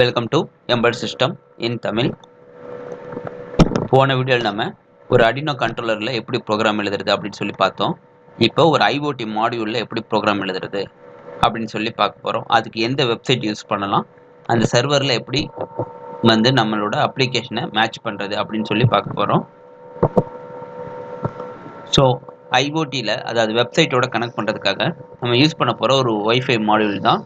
Welcome to embedded system in Tamil போன வீடியோவில் நம்ம ஒரு அடினோ கண்ட்ரோலரில் எப்படி ப்ரோக்ராம் எழுதுறது அப்படின்னு சொல்லி பார்த்தோம். இப்போ ஒரு ஐஓடி மாடியூலில் எப்படி ப்ரோக்ராம் எழுதுறது அப்படின்னு சொல்லி பார்க்க போகிறோம் அதுக்கு எந்த வெப்சைட் யூஸ் பண்ணலாம்? அந்த சர்வரில் எப்படி வந்து நம்மளோட அப்ளிகேஷனை மேட்ச் பண்ணுறது அப்படின்னு சொல்லி பார்க்க போகிறோம் ஸோ ஐஓடியில் அதாவது வெப்சைட்டோட கனெக்ட் பண்ணுறதுக்காக நம்ம யூஸ் பண்ண போகிற ஒரு ஒய்ஃபை மாடியூல் தான்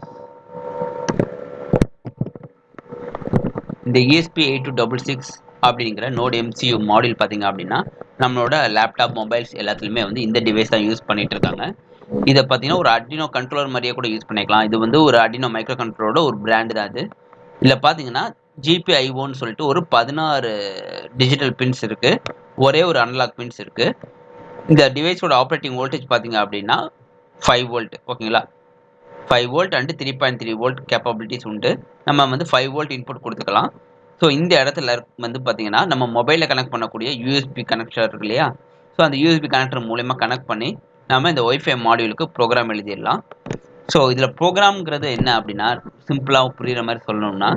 இந்த ESP eight two double six அப்படிங்கிற நோட் எம்சியூ மாடியூல் பார்த்தீங்க அப்படின்னா நம்மளோட லேப்டாப் மொபைல்ஸ் எல்லாத்துலேயுமே வந்து இந்த டிவைஸ் தான் யூஸ் பண்ணிட்டு இருக்காங்க இதை பார்த்தீங்கன்னா ஒரு அடினோ கண்ட்ரோலர் மாதிரியே கூட யூஸ் பண்ணிக்கலாம். இது வந்து ஒரு அடினோ மைக்ரோ கண்ட்ரோலோட ஒரு பிராண்டு தான் அது இதில் பார்த்தீங்கன்னா ஜிபிஐஓன்னு சொல்லிட்டு ஒரு பதினாறு டிஜிட்டல் பின்ஸ் இருக்குது ஒரே ஒரு அனலாக் பின்ஸ் இருக்குது இந்த டிவைஸோட ஆப்ரேட்டிங் வோல்டேஜ் பார்த்தீங்க அப்படின்னா ஃபைவ் வோல்ட் ஓகேங்களா five volt and three point three volt capabilities உண்டு. நம்ம வந்து ஃபைவ் வோல்ட் இன்புட் கொடுத்துக்கலாம். ஸோ இந்த இடத்துல வந்து பார்த்தீங்கன்னா நம்ம மொபைலில் கனெக்ட் பண்ணக்கூடிய யூஎஸ்பி கனெக்டர் இருக்கு இல்லையா? ஸோ அந்த யூஎஸ்பி கனெக்டர் மூலயமா கனெக்ட் பண்ணி நம்ம இந்த ஒய்ஃபை மாடியூலுக்கு ப்ரோக்ராம் எழுதிடலாம். ஸோ இதில் ப்ரோக்ராம்ங்கிறது என்ன அப்படின்னா சிம்பிளாக புரிகிற மாதிரி சொல்லணும்னா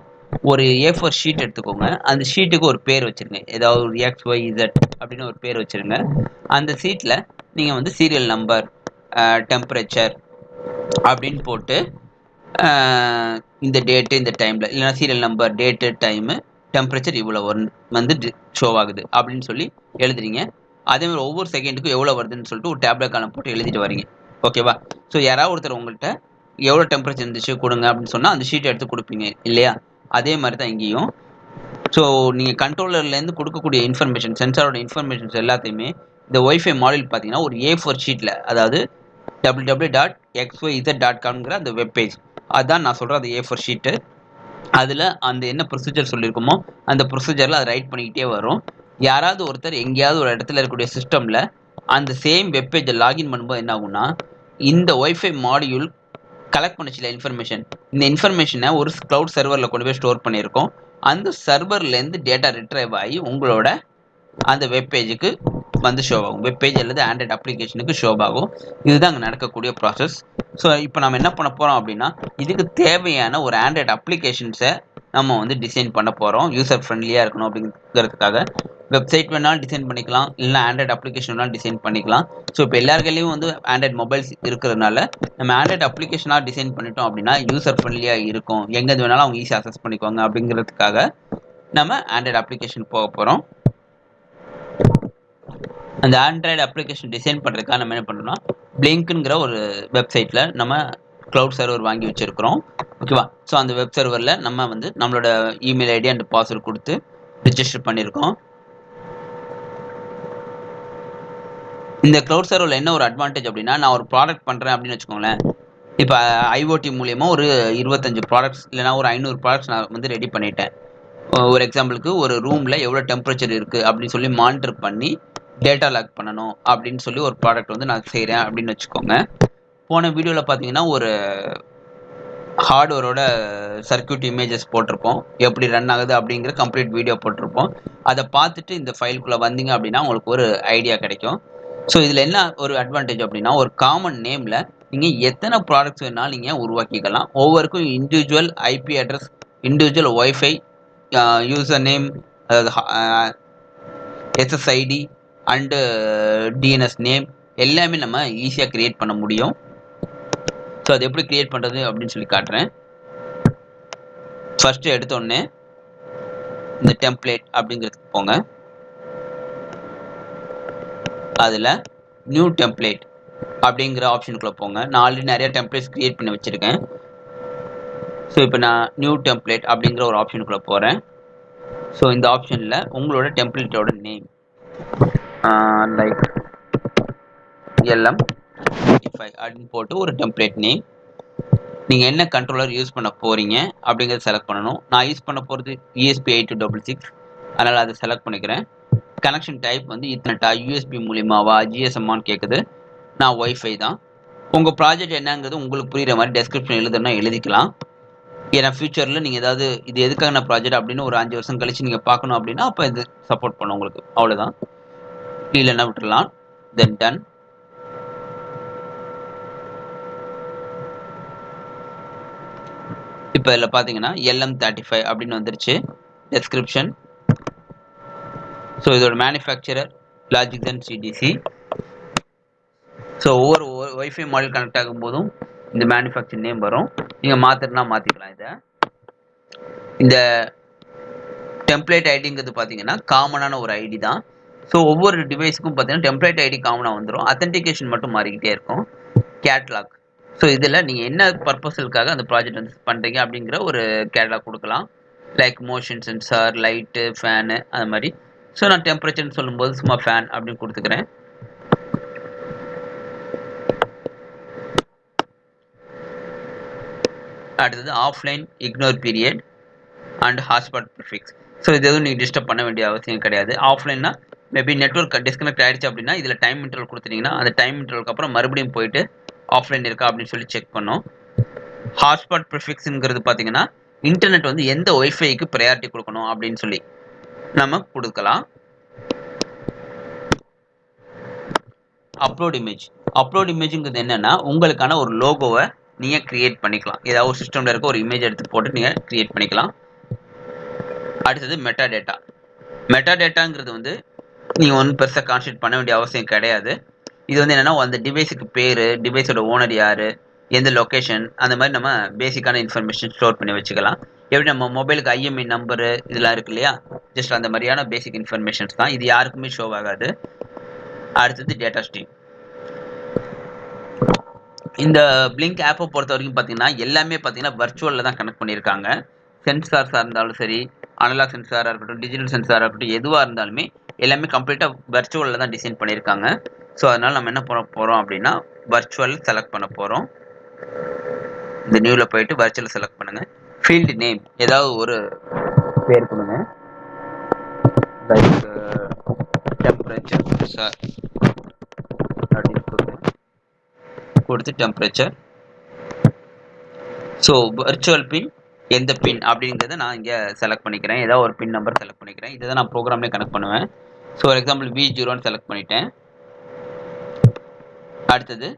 ஒரு ஏ ஃபோர் ஷீட் எடுத்துக்கோங்க. அந்த ஷீட்டுக்கு ஒரு பேர் வச்சுருங்க. ஏதாவது ஒரு எக்ஸ் ஒய் இசட் அப்படின்னு ஒரு பேர் வச்சுருங்க. அந்த சீட்டில் நீங்கள் வந்து சீரியல் நம்பர் டெம்பரேச்சர் அப்படின்னு போட்டு இந்த டேட்டு இந்த டைமில் இல்லைனா serial number date time temperature இவ்வளோ வந்து ஷோ ஆகுது. அப்படின்னு சொல்லி எழுதுறீங்க. அதே மாதிரி ஒவ்வொரு செகண்டுக்கும் எவ்வளோ வருதுன்னு சொல்லிட்டு ஒரு டேப்லெட் காலம் போட்டு எழுதிட்டு வரீங்க. ஓகேவா ஸோ யாராவது ஒருத்தர் உங்கள்கிட்ட எவ்வளோ டெம்பரேச்சர் இருந்துச்சு கொடுங்க அப்படின்னு சொன்னால் அந்த ஷீட்டை எடுத்து கொடுப்பீங்க. இல்லையா? அதே மாதிரி தான் இங்கேயும் ஸோ நீங்கள் கண்ட்ரோலர்லேருந்து கொடுக்கக்கூடிய இன்ஃபர்மேஷன் சென்சாரோட இன்ஃபர்மேஷன்ஸ் எல்லாத்தையுமே இந்த ஒய்ஃபை மாடல் பார்த்தீங்கன்னா ஒரு ஏ ஃபோர் ஷீட்டில் அதாவது W W dot X Y Z dot காம்ங்கிற அந்த வெப் பேஜ் அதுதான் நான் சொல்கிறேன் அது ஏ ஃபோர் ஷீட்டு அதில் அந்த என்ன ப்ரொசீஜர் சொல்லியிருக்கோமோ அந்த ப்ரொசீஜரில் அதை ரைட் பண்ணிக்கிட்டே வரும். யாராவது ஒருத்தர் எங்கேயாவது ஒரு இடத்துல இருக்கக்கூடிய சிஸ்டமில் அந்த சேம் வெப்பேஜை லாகின் பண்ணும்போது என்ன ஆகும்னா இந்த ஒய்ஃபை மாடியூல் கலெக்ட் பண்ண இன்ஃபர்மேஷன் இந்த இன்ஃபர்மேஷனை ஒரு க்ளவுட் சர்வரில் கொண்டு போய் ஸ்டோர் பண்ணியிருக்கோம். அந்த சர்வர்லேருந்து டேட்டா ரிட்ரைவ் ஆகி உங்களோட அந்த வெப்பேஜுக்கு வந்து ஷோ ஆகும். வெப்பேஜ் அல்லது ஆண்ட்ராய்ட் அப்ளிகேஷனுக்கு ஷோ ஆகும். இதுதான் அங்கே நடக்கக்கூடிய ப்ராசஸ் ஸோ இப்போ நம்ம என்ன பண்ண போகிறோம் அப்படின்னா இதுக்கு தேவையான ஒரு ஆண்ட்ராய்ட் அப்ளிகேஷன்ஸை நம்ம வந்து டிசைன் பண்ண போகிறோம் யூசர் ஃப்ரெண்ட்லியாக இருக்கணும் அப்படிங்கிறதுக்காக. வெப்சைட் வேணாலும் டிசைன் பண்ணிக்கலாம். இல்லைனா ஆண்ட்ராய்ட் அப்ளிகேஷன் வேணாலும் டிசைன் பண்ணிக்கலாம். ஸோ இப்போ எல்லாருக்கையும் வந்து ஆண்ட்ராய்ட் மொபைல்ஸ் இருக்கிறதுனால நம்ம ஆண்ட்ராய்ட் அப்ளிகேஷனாக டிசைன் பண்ணிட்டோம் அப்படின்னா யூசர் ஃப்ரெண்ட்லியாக இருக்கும். எங்கேருந்து வேணாலும் அவங்க ஈஸியாக அசஸ் பண்ணிக்குவாங்க அப்படிங்கிறதுக்காக நம்ம ஆண்ட்ராய்ட் அப்ளிகேஷன் போக போகிறோம் அந்த ஆண்ட்ராய்டு அப்ளிகேஷன் டிசைன் பண்ணுறதுக்காக நம்ம என்ன பண்ணுறோம்னா பிளிங்க்குங்கிற ஒரு வெப்சைட்டில் நம்ம க்ளவுட் சர்வர் வாங்கி வச்சுருக்கிறோம். ஓகேவா ஸோ அந்த வெப் சர்வரில் நம்ம வந்து நம்மளோட இமெயில் ஐடி அண்ட் பாஸ்வேர்டு கொடுத்து ரிஜிஸ்டர் பண்ணியிருக்கோம். இந்த க்ளவுட் சர்வரில் என்ன ஒரு அட்வான்டேஜ் அப்படின்னா நான் ஒரு ப்ராடக்ட் பண்ணுறேன் அப்படின்னு வச்சுக்கோங்களேன். இப்போ ஐஓடி மூலியமாக ஒரு இருபத்தஞ்சு ப்ராடக்ட்ஸ் இல்லைனா ஒரு ஐநூறு ப்ராடக்ட்ஸ் நான் வந்து ரெடி பண்ணிட்டேன். ஒரு எக்ஸாம்பிளுக்கு ஒரு ரூமில் எவ்வளோ டெம்பரேச்சர் இருக்குது அப்படின்னு சொல்லி மானிட்டர் பண்ணி டேட்டா லாக் பண்ணணும் அப்படின்னு சொல்லி ஒரு ப்ராடக்ட் வந்து நான் செய்கிறேன் அப்படின்னு வச்சுக்கோங்க. போன வீடியோவில் பார்த்தீங்கன்னா ஒரு ஹார்ட்வேரோட சர்க்கியூட் இமேஜஸ் போட்டிருப்போம் எப்படி ரன் ஆகுது அப்படிங்கிற கம்ப்ளீட் வீடியோ போட்டிருப்போம். அதை பார்த்துட்டு இந்த ஃபைலுக்குள்ளே வந்தீங்க அப்படின்னா உங்களுக்கு ஒரு ஐடியா கிடைக்கும். ஸோ இதில் என்ன ஒரு அட்வான்டேஜ் அப்படின்னா ஒரு காமன் நேமில் நீங்கள் எத்தனை ப்ராடக்ட்ஸ் வேணாலும் நீங்கள் உருவாக்கிக்கலாம். ஒவ்வொருக்கும் individual IP address individual wifi user name அதாவது எஸ்எஸ்ஐடி அண்டு டிஎன்எஸ் நேம் எல்லாமே நம்ம ஈஸியாக க்ரியேட் பண்ண முடியும். ஸோ அது எப்படி க்ரியேட் பண்ணுறது அப்படின்னு சொல்லி காட்டுறேன். ஃபஸ்ட்டு எடுத்தோடனே இந்த டெம்ப்ளேட் அப்படிங்கிறதுக்கு போங்க. அதில் நியூ டெம்ப்ளேட் அப்படிங்கிற ஆப்ஷனுக்குள்ளே போங்க. நான் ஆல்ரெடி நிறைய டெம்ப்ளேட்ஸ் க்ரியேட் பண்ணி வச்சுருக்கேன். ஸோ இப்போ நான் நியூ டெம்ப்ளேட் அப்படிங்கிற ஒரு ஆப்ஷனுக்குள்ளே போகிறேன் ஸோ இந்த ஆப்ஷனில் உங்களோட டெம்ப்ளேட்டோட நேம் லைக் எல்எம் ஃபைவ் அப்படின்னு போட்டு ஒரு டெம்ப்ளேட் நேம் நீங்கள் என்ன கண்ட்ரோலர் யூஸ் பண்ண போகிறீங்க அப்படிங்கிறத செலக்ட் பண்ணணும். நான் யூஸ் பண்ண போகிறது USB eight two double six அதனால் அதை செலக்ட் பண்ணிக்கிறேன். கனெக்ஷன் டைப் வந்து இத்தனைட்டா யூஎஸ்பி மூலியமாவா ஜிஎஸ்எம்மான்னு கேட்குது நான் ஒய்ஃபை தான். உங்கள் ப்ராஜெக்ட் என்னங்கிறது உங்களுக்கு புரிகிற மாதிரி டெஸ்கிரிப்ஷன் எழுதுனா எழுதிக்கலாம். ஏன்னா ஃபியூச்சரில் நீங்கள் ஏதாவது இது எதுக்கான ப்ராஜெக்ட் அப்படின்னு ஒரு அஞ்சு வருஷம் கழிச்சு நீங்கள் பார்க்கணும் அப்படின்னா அப்போ இது சப்போர்ட் பண்ணும் உங்களுக்கு. அவ்வளோதான் கீழே என்ன விட்டுடலாம் தென் டன் இப்போ இதில் பார்த்தீங்கன்னா எல்எம் தேர்ட்டி ஃபைவ் அப்படின்னு வந்துருச்சு. டெஸ்கிரிப்ஷன் ஸோ இதோட மேனுஃபேக்சரர் லாஜிக்தன் சிடிசி ஸோ ஒவ்வொரு ஒய்ஃபை மாடல் கனெக்ட் ஆகும் போதும் இந்த மேனுஃபேக்சர் நேம் வரும். நீங்கள் மாற்றுனா மாற்றிக்கலாம் இதை. இந்த டெம்ப்ளேட் ஐடிங்கிறது பார்த்தீங்கன்னா காமனான ஒரு ஐடி தான். ஸோ ஒவ்வொரு டிவைஸுக்கும் பார்த்தீங்கன்னா டெம்ப்ளேட் ஐடி காமனாக வந்துடும் அத்தன்டிகேஷன் மட்டும் மாறிக்கிட்டே இருக்கும். கேட்லாக் ஸோ இதில் நீங்கள் என்ன பர்பஸுக்காக அந்த ப்ராஜெக்ட் வந்து பண்ணுறீங்க அப்படிங்கிற ஒரு கேட்லாக் கொடுக்கலாம். Like motion sensor light fan அது மாதிரி. ஸோ நான் டெம்பரேச்சர்னு சொல்லும்போது சும்மா ஃபேன் அப்படின்னு கொடுத்துக்கிறேன். அடுத்தது offline ignore period and hotspot prefix so இது எதுவும் நீங்கள் டிஸ்டர்ப் பண்ண வேண்டிய அவசியம் கிடையாது. ஆஃப்லைன்னா மேபி நெட்ஒர்க் டிஸ்கனெக்ட் ஆயிடுச்சு அப்படின்னா இதில் டைம் இன்டர்வல் கொடுத்துட்டீங்கன்னா அந்த டைம் இன்டர்வலுக்கு அப்புறம் மறுபடியும் போயிட்டு ஆஃப்லைன் இருக்கா அப்படின்னு சொல்லி செக் பண்ணோம். ஹாட்ஸ்பாட் ப்ரிஃபிக்ஸுங்கிறது பார்த்தீங்கன்னா இன்டர்நெட் வந்து எந்த ஒய்ஃபைக்கு ப்ரையாரிட்டி கொடுக்கணும் அப்படின்னு சொல்லி நம்ம கொடுக்கலாம். அப்லோட் இமேஜ் அப்லோட் இமேஜுங்கிறது என்னன்னா உங்களுக்கான ஒரு லோகோவை நீங்கள் க்ரியேட் பண்ணிக்கலாம். ஏதாவது ஒரு சிஸ்டமில் இருக்க ஒரு இமேஜ் எடுத்து போட்டு நீங்கள் க்ரியேட் பண்ணிக்கலாம். அடுத்தது மெட்டா டேட்டா மெட்டா டேட்டாங்கிறது வந்து நீங்கள் ஒன்றும் பெருசாக கான்சன்ட்ரேட் பண்ண வேண்டிய அவசியம் கிடையாது. இது வந்து என்னென்னா அந்த டிவைஸுக்கு பேர் டிவைஸோட ஓனர் யார் எந்த லொக்கேஷன் அந்த மாதிரி நம்ம பேசிக்கான இன்ஃபர்மேஷன் ஸ்டோர் பண்ணி வச்சுக்கலாம். எப்படி நம்ம மொபைலுக்கு ஐஎம்ஐ நம்பரு இதெல்லாம் இருக்கு இல்லையா? ஜஸ்ட் அந்த மாதிரியான பேசிக் இன்ஃபர்மேஷன்ஸ் தான். இது யாருக்குமே ஷோ ஆகாது. அடுத்தது டேட்டா ஸ்ட்ரீம் இந்த பிளிங்க் ஆப்பை பொறுத்த வரைக்கும் பார்த்தீங்கன்னா எல்லாமே பார்த்தீங்கன்னா வர்ச்சுவலில் தான் கனெக்ட் பண்ணியிருக்காங்க. சென்சார்ஸாக இருந்தாலும் சரி அனலாக் சென்சாராக இருக்கட்டும் டிஜிட்டல் சென்சாராக இருக்கட்டும் எதுவாக இருந்தாலுமே எல்லாமே கம்ப்ளீட்டாக வர்ச்சுவலில் தான் டிசைன் பண்ணியிருக்காங்க. ஸோ அதனால் நம்ம என்ன பண்ண போகிறோம் அப்படின்னா வர்ச்சுவல் செலக்ட் பண்ண போகிறோம் இந்த நியூவில் போயிட்டு வர்ச்சுவல் செலக்ட் பண்ணுங்கள் ஃபீல்டு நேம் ஏதாவது ஒரு பேர் கொடுங்க. லைக் டெம்பரேச்சர் சார் அப்படின்னு கொடுங்க. கொடுத்து டெம்பரேச்சர் ஸோ வர்ச்சுவல் பின் எந்த பின் அப்படிங்கிறத நான் இங்கே செலக்ட் பண்ணிக்கிறேன். ஏதாவது ஒரு பின் நம்பர் செலக்ட் பண்ணிக்கிறேன். இதை தான் நான் ப்ரோக்ராம்லேயே கனெக்ட் பண்ணுவேன். ஸோ ஃபார் எக்ஸாம்பிள் வி ஜீரோன்னு செலக்ட் பண்ணிட்டேன். அடுத்தது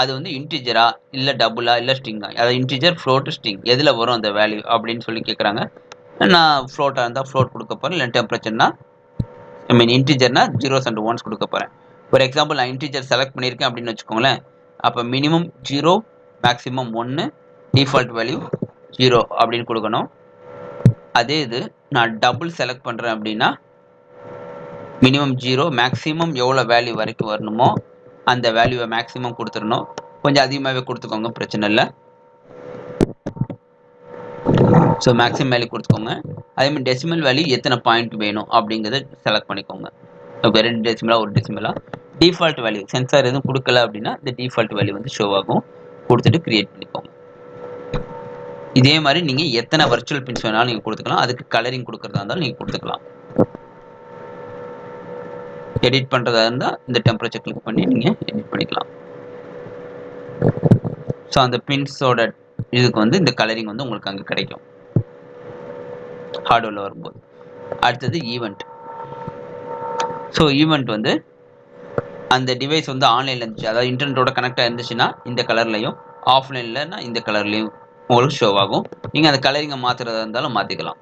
அது வந்து இன்டிஜரா இல்லை டபுளா இல்லை ஸ்ட்ரிங்கா அதாவது இன்டிஜர் ஃப்ளோட்டு ஸ்ட்ரிங் எதில் வரும் அந்த வேல்யூ அப்படின்னு சொல்லி கேட்குறாங்க நான் ஃப்ளோட்டாக இருந்தால் ஃப்ளோட் கொடுக்க போகிறேன் இல்லை டெம்பரேச்சர்னா ஐ மீன் இன்டிஜர்னா ஜீரோஸ் அண்ட் ஒன்ஸ் கொடுக்க போகிறேன் ஃபார் எக்ஸாம்பிள் நான் இன்டிஜர் செலக்ட் பண்ணியிருக்கேன் அப்படின்னு வச்சுக்கோங்களேன். அப்போ மினிமம் ஜீரோ மேக்ஸிமம் ஒன்று டிஃபால்ட் வேல்யூ ஜீரோ அப்படின்னு கொடுக்கணும். அதே இது நான் டபுள் செலக்ட் பண்ணுறேன் அப்படின்னா மினிமம் ஜீரோ மேக்ஸிமம் எவ்வளோ வேல்யூ வரைக்கும் வரணுமோ அந்த வேல்யூவை மேக்ஸிமம் கொடுத்துடணும். கொஞ்சம் அதிகமாகவே கொடுத்துக்கோங்க பிரச்சனை இல்லை. ஸோ மேக்ஸிமம் வேல்யூ கொடுத்துக்கோங்க. அதேமாதிரி டெசிமல் வேல்யூ எத்தனை பாயிண்ட் வேணும் அப்படிங்கிறத செலக்ட் பண்ணிக்கோங்க. இப்போ ரெண்டு டெசிமலாக ஒரு டெசிமலாக டிஃபால்ட் வேல்யூ சென்சார் எதுவும் கொடுக்கல அப்படின்னா இந்த டிஃபால்ட் வேல்யூ வந்து ஷோ ஆகும். கொடுத்துட்டு க்ரியேட் பண்ணிக்கோங்க. இதே மாதிரி நீங்கள் எத்தனை வர்ச்சுவல் பின்ஸ் வேணாலும் நீங்கள் கொடுத்துக்கலாம். அதுக்கு கலரிங் கொடுக்குறதா இருந்தாலும் நீங்கள் கொடுத்துக்கலாம். எடிட் பண்ணுறதா இருந்தால் இந்த டெம்பரேச்சர் கிளிக் பண்ணி நீங்கள் எடிட் பண்ணிக்கலாம். ஸோ அந்த பின்ஸோட இதுக்கு வந்து இந்த கலரிங் வந்து உங்களுக்கு அங்கே கிடைக்கும். ஹார்ட்வேரில் வரும்போது. அடுத்தது ஈவெண்ட் ஸோ ஈவெண்ட் வந்து அந்த டிவைஸ் வந்து ஆன்லைனில் இருந்துச்சு. அதாவது இன்டர்நெட்டோட கனெக்டாக இருந்துச்சுன்னா இந்த கலர்லையும் ஆஃப்லைன்லன்னா இந்த கலர்லையும் உங்களுக்கு ஷோ ஆகும். நீங்கள் அந்த கலரிங்கை மாற்றுறதா இருந்தாலும் மாற்றிக்கலாம்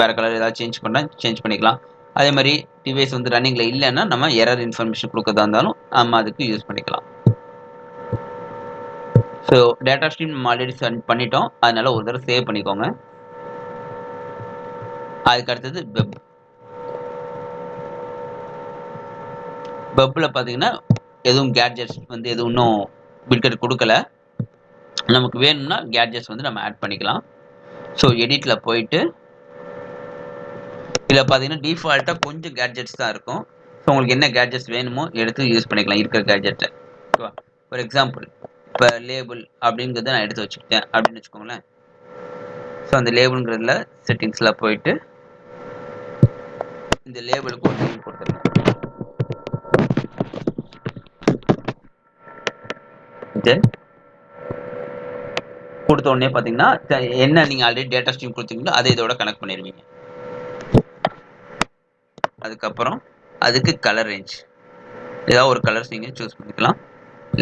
வேறு கலர் ஏதாவது சேஞ்ச் பண்ணால் சேஞ்ச் பண்ணிக்கலாம். அதே மாதிரி டிவைஸ் வந்து ரன்னிங்கில் இல்லைன்னா நம்ம எரர் இன்ஃபர்மேஷன் கொடுக்கறதா இருந்தாலும் நம்ம அதுக்கு யூஸ் பண்ணிக்கலாம். ஸோ டேட்டா ஸ்ட்ரீம் நம்ம ஆல்ரெடி சென்ட் பண்ணிட்டோம். அதனால ஒரு தடவை சேவ் பண்ணிக்கோங்க. அதுக்கு அடுத்தது வெப் வெப்பில் பார்த்தீங்கன்னா எதுவும் கேட்ஜெட்ஸ் வந்து எதுவும் இன்னும் பில்கட் கொடுக்கல. நமக்கு வேணும்னா கேட்ஜெட்ஸ் வந்து நம்ம ஆட் பண்ணிக்கலாம். ஸோ எடிட்டில் போயிட்டு இதில் பார்த்தீங்கன்னா டிஃபால்ட்டாக கொஞ்சம் கேட்ஜெட்ஸ் தான் இருக்கும். ஸோ உங்களுக்கு என்ன கேட்ஜெட்ஸ் வேணுமோ எடுத்து யூஸ் பண்ணிக்கலாம். இருக்கிற கேட்ஜெட்டை ஓகேவா ஃபார் எக்ஸாம்பிள் இப்போ லேபிள் அப்படிங்கிறத நான் எடுத்து வச்சுக்கிட்டேன். அப்படின்னு வச்சுக்கோங்களேன். ஸோ அந்த லேபிள்ங்கிறதுல செட்டிங்ஸில் போயிட்டு இந்த லேபிளுக்கு ஒரு நேம் கொடுத்துருங்க தென் கொடுத்த உடனே பார்த்தீங்கன்னா என்ன நீங்கள் ஆல்ரெடி டேட்டா ஸ்ட்ரீம் கொடுத்தீங்களோ அதை இதோட கனெக்ட் பண்ணிடுவீங்க. அதுக்கப்புறம் அதுக்கு கலர் ரேஞ்ச் ஏதாவது ஒரு கலர்ஸ் நீங்கள் சூஸ் பண்ணிக்கலாம்.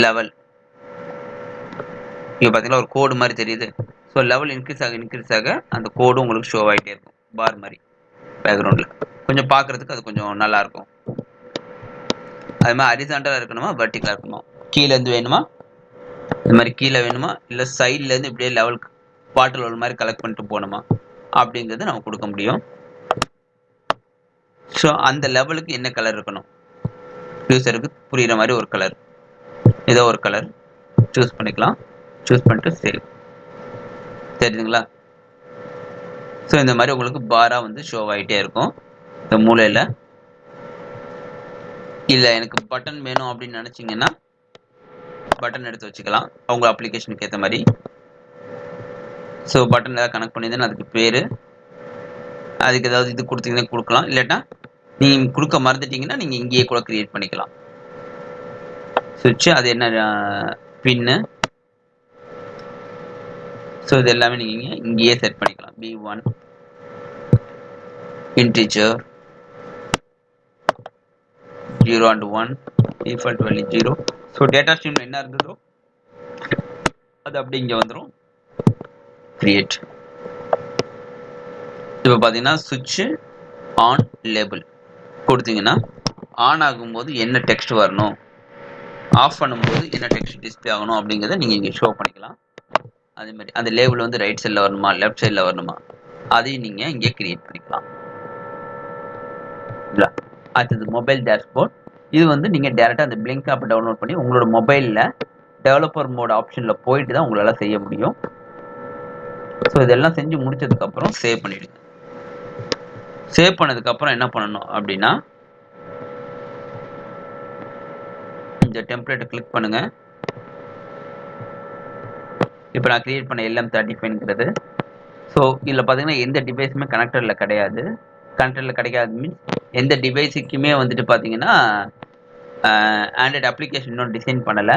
லெவல் இங்கே பார்த்தீங்கன்னா ஒரு கோடு மாதிரி தெரியுது. ஸோ லெவல் இன்க்ரீஸ் ஆக இன்க்ரீஸ் ஆக அந்த கோடும் உங்களுக்கு ஷோ ஆகிட்டே இருக்கும். பார் மாதிரி பேக்ரவுண்டில் கொஞ்சம் பார்க்குறதுக்கு அது கொஞ்சம் நல்லா இருக்கும். அது மாதிரி அரிசாண்டலாக இருக்கணுமா வெர்டிக்கலாக இருக்கணுமா? கீழேருந்து வேணுமா? இந்த மாதிரி கீழே வேணுமா? இல்லை சைட்லேருந்து இப்படியே லெவல் வாட்டர் லெவல் மாதிரி கலெக்ட் பண்ணிட்டு போகணுமா? அப்படிங்கிறது நம்ம கொடுக்க முடியும். ஸோ அந்த லெவலுக்கு என்ன கலர் இருக்கணும்? யூசருக்கு புரிகிற மாதிரி ஒரு கலர் ஏதோ ஒரு கலர் சூஸ் பண்ணிக்கலாம். சூஸ் பண்ணிட்டு சேவ் தெரியுதுங்களா? ஸோ இந்த மாதிரி உங்களுக்கு பாராக வந்து ஷோ ஆகிட்டே இருக்கும். இந்த மூலையில். இல்லை எனக்கு பட்டன் வேணும் அப்படின்னு நினச்சிங்கன்னா பட்டன் எடுத்து வச்சுக்கலாம். அவங்க அப்ளிகேஷனுக்கு ஏற்ற மாதிரி. ஸோ பட்டன் ஏதாவது கனெக்ட் பண்ணியிருந்தேன்னா அதுக்கு பேர். அதுக்கு ஏதாவது இது கொடுத்தீங்கன்னா கொடுக்கலாம். இல்லாட்டா நீங்கள் கொடுக்க மறந்துட்டீங்கன்னா நீங்கள் இங்கேயே கூட க்ரியேட் பண்ணிக்கலாம். சுவிட்சு அது என்ன பின்னு ஸோ இது எல்லாமே நீங்கள் இங்கேயே செட் பண்ணிக்கலாம். P one integer zero and one default value zero so data ஸ்ட்ரீமில் என்ன இருந்ததோ அது அப்படி இங்கே வந்துடும் கிரியேட் இப்போ பார்த்தீங்கன்னா சுவிட்சு ஆன் லேபிள் கொடுத்தீங்கன்னா ஆன் ஆகும்போது என்ன டெக்ஸ்ட் வரணும் ஆஃப் பண்ணும்போது என்ன டெக்ஸ்ட் டிஸ்பிளே ஆகணும் அப்படிங்கிறத நீங்கள் இங்கே ஷோ பண்ணிக்கலாம். அதே மாதிரி அந்த லேபிள் வந்து ரைட் சைடில் வரணுமா லெஃப்ட் சைடில் வரணுமா அதையும் நீங்கள் இங்கே கிரியேட் பண்ணிக்கலாம். இல்லை? அடுத்தது மொபைல் டேஷ்போர்ட் இது வந்து நீங்கள் டேரெக்டாக அந்த பிளிங்க் ஆப் டவுன்லோட் பண்ணி உங்களோட மொபைலில் டெவலப்பர் மோட் ஆப்ஷனில் போயிட்டு தான் உங்களால் செய்ய முடியும். ஸோ இதெல்லாம் செஞ்சு முடிச்சதுக்கப்புறம் சேவ் பண்ணிவிடுங்க சேவ் பண்ணதுக்கப்புறம் என்ன பண்ணணும் அப்படின்னா இந்த டெம்ப்ளேட்டை கிளிக் பண்ணுங்கள் இப்போ நான் கிரியேட் பண்ண எல்எம் தேர்ட்டி ஃபைவ்ங்கிறது ஸோ இதில் பார்த்தீங்கன்னா எந்த டிவைஸுமே கனெக்டரில் கிடையாது. கனெக்டரில் கிடைக்காது மீன்ஸ் எந்த டிவைஸுக்குமே வந்துட்டு பார்த்தீங்கன்னா ஆண்ட்ராய்டு அப்ளிகேஷன் இன்னும் டிசைன் பண்ணலை.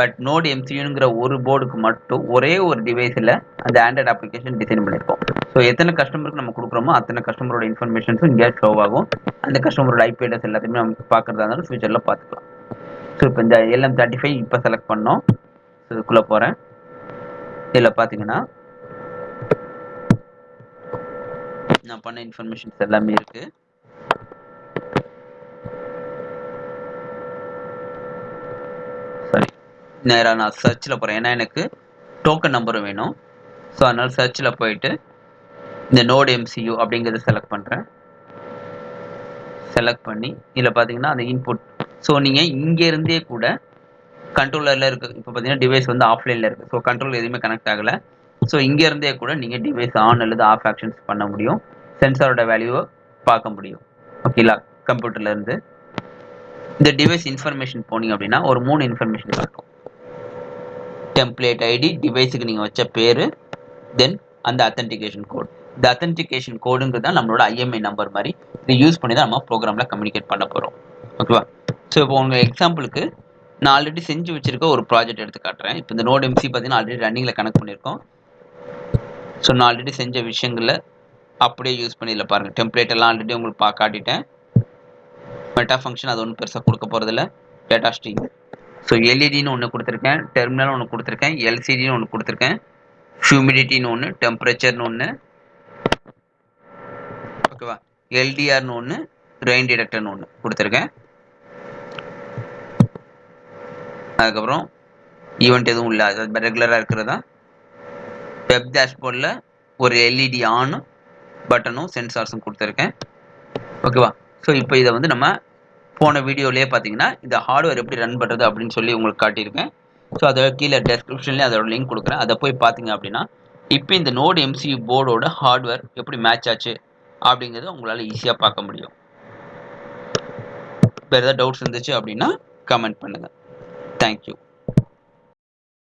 பட் நோட் எம்சியூங்கிற ஒரு போர்டுக்கு மட்டும் ஒரே ஒரு டிவைஸில் அந்த ஆண்ட்ராய்டு அப்ளிகேஷன் டிசைன் பண்ணியிருக்கோம். ஸோ எத்தனை கஸ்டமருக்கு நம்ம கொடுக்குறோமோ அத்தனை கஸ்டமரோட இன்ஃபர்மேஷன்ஸும் இங்கே ஷோ ஆகும். அந்த கஸ்டமரோட ஐபி அட்ரஸ் எல்லாத்தையுமே நம்ம பார்க்குறதா இருந்தாலும் ஃபியூச்சரில் பார்த்துக்கலாம். ஸோ இப்போ இந்த எல்எம் தேர்ட்டி ஃபைவ் இப்போ செலக்ட் பண்ணோம். ஸோ இதுக்குள்ளே போகிறேன் இதில் பார்த்தீங்கன்னா நான் பண்ண இன்ஃபர்மேஷன்ஸ் எல்லாமே இருக்குது சரி நேராக நான் சர்ச்சில் போகிறேன் ஏன்னா எனக்கு டோக்கன் நம்பரும் வேணும். ஸோ அதனால் சர்ச்சில் போயிட்டு இந்த நோட் எம்சியூ அப்படிங்கிறத செலக்ட் பண்ணுறேன் செலக்ட் பண்ணி இதில் பார்த்தீங்கன்னா அந்த இன்புட் ஸோ நீங்கள் இங்கேருந்தே கூட கண்ட்ரோலரில் இருக்குது இப்போ பார்த்தீங்கன்னா டிவைஸ் வந்து ஆஃப்லைனில் இருக்குது ஸோ கண்ட்ரோல் எதுவுமே கனெக்ட் ஆகலை. ஸோ இங்கேருந்தே கூட நீங்கள் டிவைஸ் ஆன் அல்லது ஆஃப் ஆக்ஷன்ஸ் பண்ண முடியும். சென்சாரோட வேல்யூவை பார்க்க முடியும். ஓகேங்களா கம்ப்யூட்டர்லேருந்து இந்த டிவைஸ் இன்ஃபர்மேஷன் போனீங்க அப்படின்னா ஒரு மூணு இன்ஃபர்மேஷன் காட்டும் டெம்ப்ளேட் ஐடி டிவைஸுக்கு நீங்கள் வச்ச பேர் தென் அந்த அத்தன்டிகேஷன் கோட் இந்த அத்தன்டிகேஷன் கோடுங்கிறது தான் நம்மளோட ஐஎம்ஐ நம்பர் மாதிரி இதை யூஸ் பண்ணி தான் நம்ம ப்ரோக்ராமில் கம்யூனிகேட் பண்ண போகிறோம் ஓகேவா ஸோ இப்போ உங்கள் எக்ஸாம்பிளுக்கு நான் ஆல்ரெடி செஞ்சு வச்சுருக்க ஒரு ப்ராஜெக்ட் எடுத்து காட்டுறேன். இப்போ இந்த நோட் எம்சி பார்த்தீங்கன்னா ஆல்ரெடி ரன்னிங்கில் கனெக்ட் பண்ணியிருக்கோம். ஸோ நான் ஆல்ரெடி செஞ்ச விஷயங்களில் அப்படியே யூஸ் பண்ணி இல்லை பாருங்கள் டெம்ப்ளேட் எல்லாம் ஆல்ரெடி உங்களுக்கு பா காட்டிட்டேன். மெட்டா ஃபங்க்ஷன் அது ஒன்றும் பெருசாக கொடுக்க போகிறதில்ல டேட்டா ஸ்ட்ரீம் ஸோ எல்இடின்னு ஒன்று கொடுத்துருக்கேன் டெர்மினல் ஒன்று கொடுத்துருக்கேன் எல்சிடின்னு ஒன்று கொடுத்துருக்கேன் ஹியூமிடிட்டின்னு ஒன்று டெம்பரேச்சர்னு ஒன்று ஓகேவா எல்டிஆர்னு ஒன்று ரெயின் டிடெக்டர்னு ஒன்று கொடுத்துருக்கேன். அதுக்கப்புறம் ஈவெண்ட் எதுவும் இல்லை அது ரெகுலராக இருக்கிறதா? வெப் டேஷ்போர்டில் ஒரு எல்இடி ஆனும் பட்டனும் சென்சார்ஸும் கொடுத்துருக்கேன். ஓகேவா ஸோ இப்போ இதை வந்து நம்ம போன வீடியோலேயே பார்த்தீங்கன்னா இந்த ஹார்ட்வேர் எப்படி ரன் பண்ணுறது அப்படின்னு சொல்லி உங்களுக்கு காட்டியிருக்கேன். ஸோ அதோட கீழே டெஸ்கிரிப்ஷன்லேயே அதோட லிங்க் கொடுக்குறேன். அதை போய் பார்த்தீங்க அப்படின்னா இப்போ இந்த நோடு எம்சியூ போர்டோட ஹார்ட்வேர் எப்படி மேட்ச் ஆச்சு அப்படிங்கிறத உங்களால் ஈஸியாக பார்க்க முடியும். வேறு ஏதாவது டவுட்ஸ் இருந்துச்சு அப்படின்னா கமெண்ட் பண்ணுங்கள் தேங்க்யூ